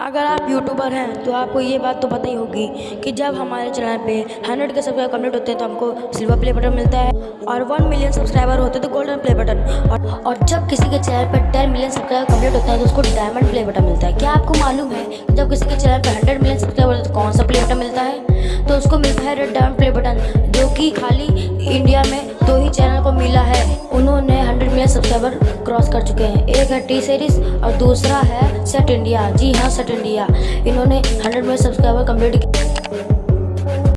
अगर आप यूट्यूबर हैं तो आपको ये बात तो पता ही होगी कि जब हमारे चैनल पे हंड्रेड के सब्सक्राइबर कंप्लीट होते हैं तो हमको सिल्वर प्ले बटन मिलता है और वन मिलियन सब्सक्राइबर होते हैं तो गोल्डन प्ले बटन और, और जब किसी के चैनल पर टेन मिलियन सब्सक्राइबर कंप्लीट होता है तो उसको डायमंड प्ले बटन मिलता है। क्या आपको मालूम है कि जब किसी के चैनल पर हंड्रेड मिलियन सब्सक्राइबर होते तो कौन सा प्ले बटन मिलता है? तो उसको मिलता है रेड डायमंड प्ले बटन जो कि खाली इंडिया में सब्सक्राइबर क्रॉस कर चुके हैं। एक है टी सीरीज़ और दूसरा है सेट इंडिया जी हाँ सेट इंडिया इन्होंने हंड्रेड में सब्सक्राइबर कंप्लीट